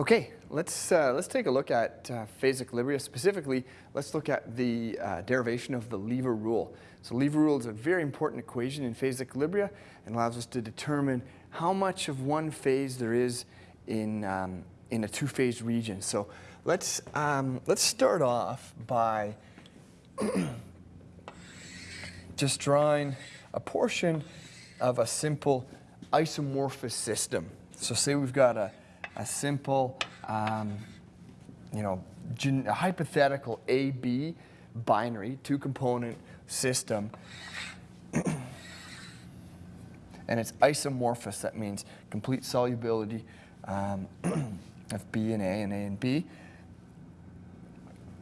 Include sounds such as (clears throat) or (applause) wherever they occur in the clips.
Okay, let's, uh, let's take a look at uh, phase equilibria. Specifically, let's look at the uh, derivation of the lever rule. So lever rule is a very important equation in phase equilibria and allows us to determine how much of one phase there is in, um, in a two-phase region. So let's, um, let's start off by (clears throat) just drawing a portion of a simple isomorphous system. So say we've got a a simple, um, you know, a hypothetical A-B binary, two-component system, (clears throat) and it's isomorphous. That means complete solubility um, (clears throat) of B and A and A and B.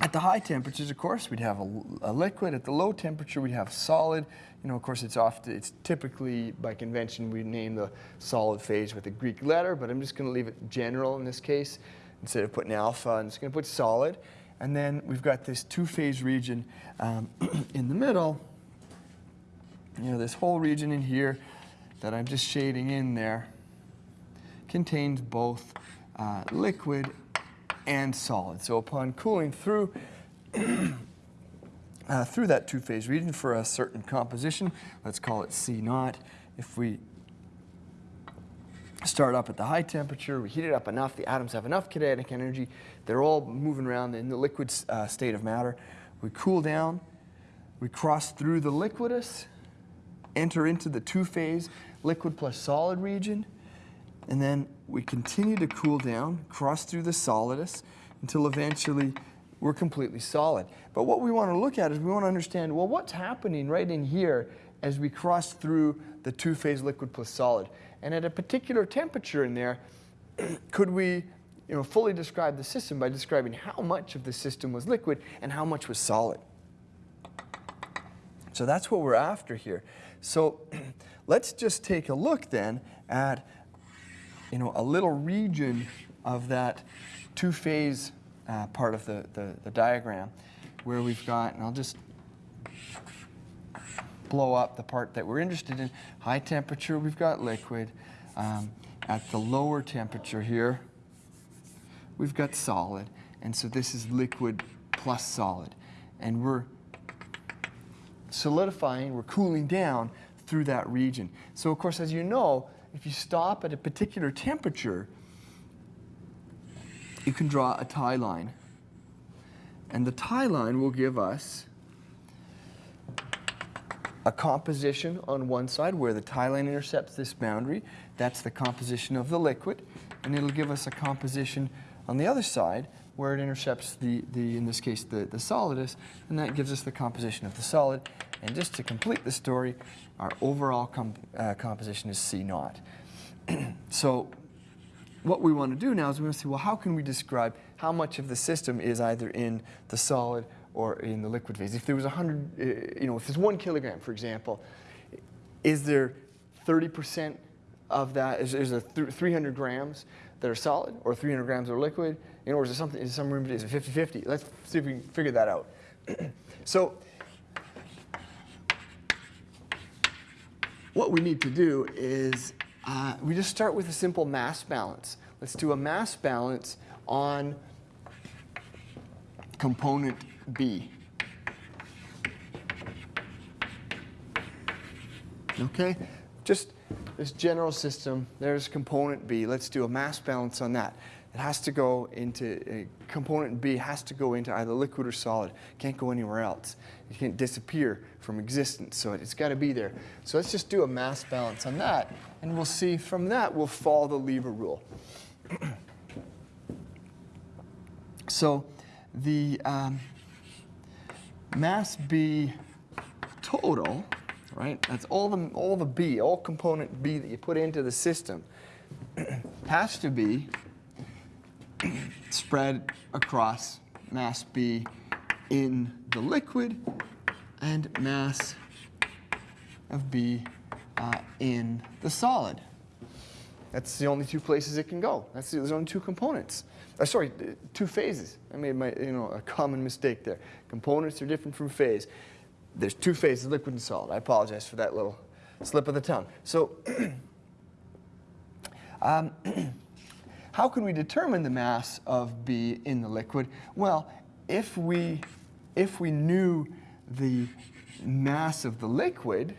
At the high temperatures, of course, we'd have a, a, liquid. At the low temperature, we'd have solid. You know, of course, it's often, it's typically, by convention, we name the solid phase with a Greek letter, but I'm just going to leave it general in this case. Instead of putting alpha, I'm just going to put solid. And then we've got this two-phase region um, (clears throat) in the middle. You know, this whole region in here that I'm just shading in there contains both uh, liquid and solid. So upon cooling through, (clears throat) uh, through that two-phase region for a certain composition, let's call it C naught, if we start up at the high temperature, we heat it up enough, the atoms have enough kinetic energy, they're all moving around in the liquid uh, state of matter. We cool down, we cross through the liquidus, enter into the two-phase liquid plus solid region, and then we continue to cool down, cross through the solidus, until eventually we're completely solid. But what we want to look at is we want to understand, well, what's happening right in here as we cross through the two-phase liquid plus solid. And at a particular temperature in there, (clears throat) could we you know, fully describe the system by describing how much of the system was liquid and how much was solid. So that's what we're after here. So (clears throat) let's just take a look then at you know, a little region of that two-phase uh, part of the, the, the diagram where we've got, and I'll just blow up the part that we're interested in. High temperature, we've got liquid. Um, at the lower temperature here, we've got solid. And so this is liquid plus solid. And we're solidifying, we're cooling down through that region. So of course, as you know, if you stop at a particular temperature, you can draw a tie line. And the tie line will give us a composition on one side where the tie line intercepts this boundary. That's the composition of the liquid. And it'll give us a composition on the other side where it intercepts the, the in this case, the, the solidus. And that gives us the composition of the solid. And just to complete the story, our overall com uh, composition is C naught. (clears throat) so what we want to do now is we want to say, well, how can we describe how much of the system is either in the solid or in the liquid phase? If there was 100, uh, you know, if there's one kilogram, for example, is there 30% of that, is, is there 300 grams that are solid or 300 grams that are liquid? You know, or is there something, is some room, is it 50-50? Let's see if we can figure that out. (clears throat) so what we need to do is uh, we just start with a simple mass balance. Let's do a mass balance on component B. Okay, just this general system, there's component B. Let's do a mass balance on that. It has to go into, uh, component B has to go into either liquid or solid. Can't go anywhere else. It can't disappear from existence, so it's got to be there. So let's just do a mass balance on that, and we'll see from that we'll follow the lever rule. (clears throat) so the um, mass B total, right, that's all the, all the B, all component B that you put into the system, (clears throat) has to be spread across mass B in the liquid and mass of B uh, in the solid. That's the only two places it can go. That's the, there's only two components. Uh, sorry, two phases. I made my, you know, a common mistake there. Components are different from phase. There's two phases, liquid and solid. I apologize for that little slip of the tongue. So, (clears throat) um, (clears throat) how can we determine the mass of B in the liquid? Well, if we, if we knew the mass of the liquid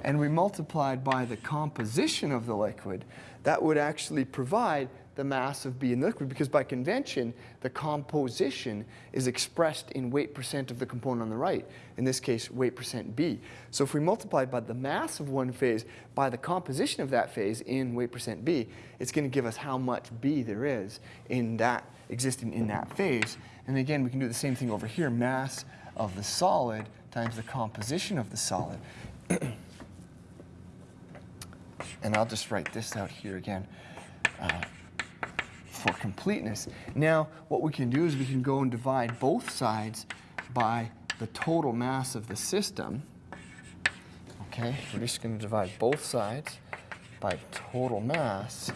and we multiplied by the composition of the liquid, that would actually provide the mass of B in the liquid because by convention, the composition is expressed in weight percent of the component on the right, in this case, weight percent B. So if we multiply by the mass of one phase by the composition of that phase in weight percent B, it's going to give us how much B there is in that existing in that phase. And again, we can do the same thing over here, mass of the solid times the composition of the solid. (clears throat) and I'll just write this out here again. Uh, for completeness. Now, what we can do is we can go and divide both sides by the total mass of the system. Okay, we're just going to divide both sides by total mass.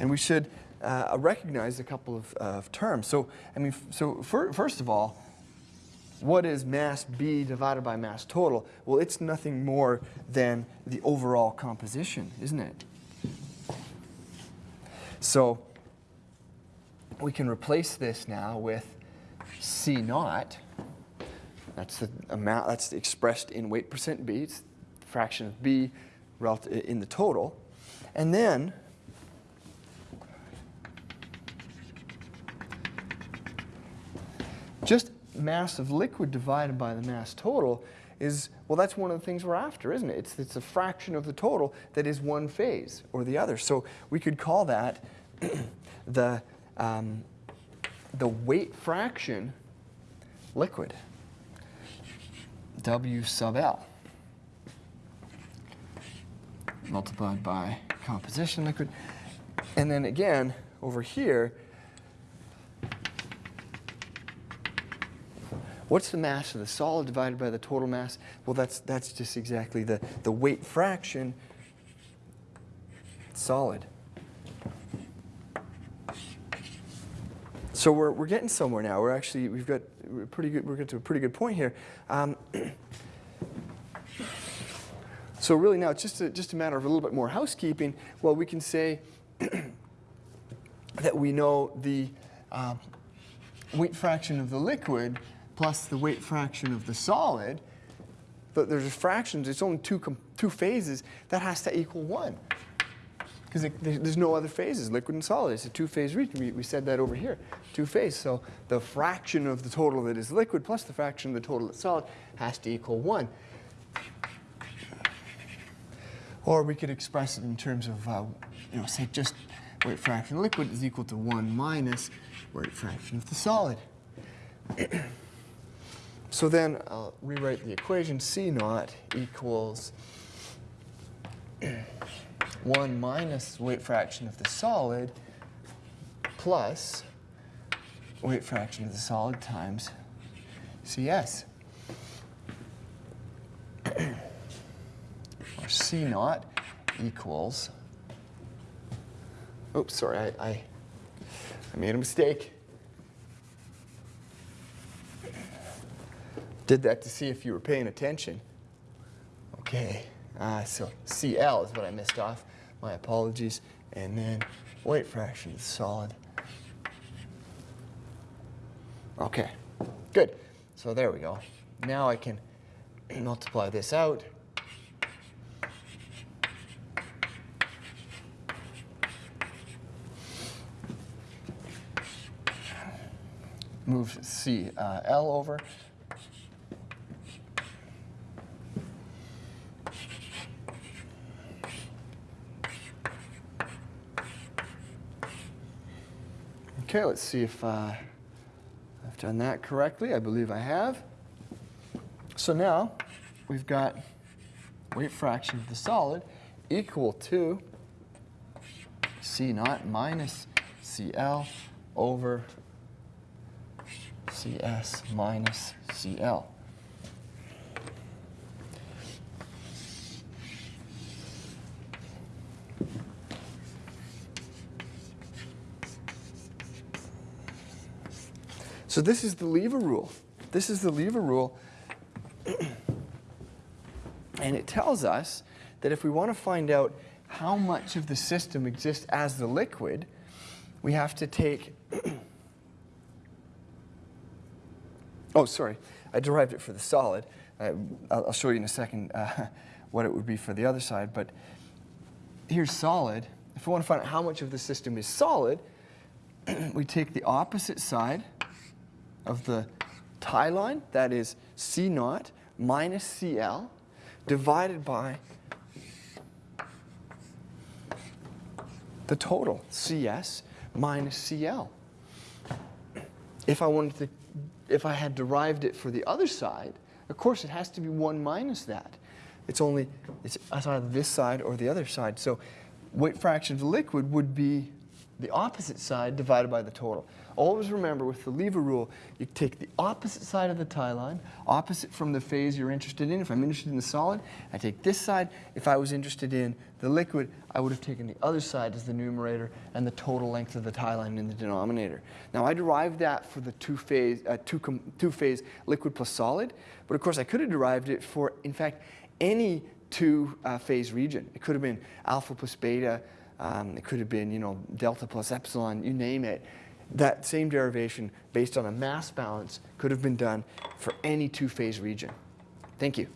And we should uh, recognize a couple of, uh, terms. So, I mean, so first of all, what is mass B divided by mass total? Well, it's nothing more than the overall composition, isn't it? So we can replace this now with C naught. That's the amount that's expressed in weight percent B. It's the fraction of B in the total. And then just mass of liquid divided by the mass total is, well, that's one of the things we're after, isn't it? It's, it's a fraction of the total that is one phase or the other. So we could call that (clears throat) the, um, the weight fraction liquid, W sub L, multiplied by composition liquid. And then again, over here, What's the mass of the solid divided by the total mass? Well, that's, that's just exactly the, the weight fraction solid. So we're, we're getting somewhere now. We're actually, we've got pretty good, we're getting to a pretty good point here. Um, (clears throat) so really now it's just a, just a matter of a little bit more housekeeping. Well, we can say (clears throat) that we know the uh, weight fraction of the liquid plus the weight fraction of the solid, but there's fractions, it's only two, two phases, that has to equal one. Because there's no other phases, liquid and solid. It's a two-phase region. We, we said that over here, two-phase. So the fraction of the total that is liquid plus the fraction of the total that's solid has to equal one. Or we could express it in terms of, uh, you know, say just weight fraction liquid is equal to 1 minus weight fraction of the solid. (clears throat) So then I'll rewrite the equation C naught equals 1 minus weight fraction of the solid plus weight fraction of the solid times CS. (clears throat) or C naught equals, oops, sorry, I, I, I made a mistake. Did that to see if you were paying attention. Okay, uh, so CL is what I missed off. My apologies. And then weight fraction is solid. Okay, good. So there we go. Now I can multiply this out. Move CL uh, over. Okay, let's see if uh, I've done that correctly. I believe I have. So now we've got weight fraction of the solid equal to C naught minus CL over CS minus CL. So this is the lever rule. This is the lever rule. (clears throat) and it tells us that if we want to find out how much of the system exists as the liquid, we have to take, (clears throat) oh, sorry, I derived it for the solid. Uh, I'll, I'll show you in a second uh, (laughs) what it would be for the other side, but here's solid. If we want to find out how much of the system is solid, (clears throat) we take the opposite side of the tie line, that is C naught minus CL, divided by the total, CS minus CL. If I wanted to, if I had derived it for the other side, of course it has to be 1 minus that. It's only, it's either this side or the other side. So weight fraction of the liquid would be the opposite side divided by the total. Always remember with the lever rule, you take the opposite side of the tie line, opposite from the phase you're interested in. If I'm interested in the solid, I take this side. If I was interested in the liquid, I would have taken the other side as the numerator and the total length of the tie line in the denominator. Now I derived that for the two-phase uh, two two phase liquid plus solid, but of course I could have derived it for, in fact, any two-phase uh, region. It could have been alpha plus beta, um, it could have been, you know, delta plus epsilon, you name it. That same derivation based on a mass balance could have been done for any two-phase region. Thank you.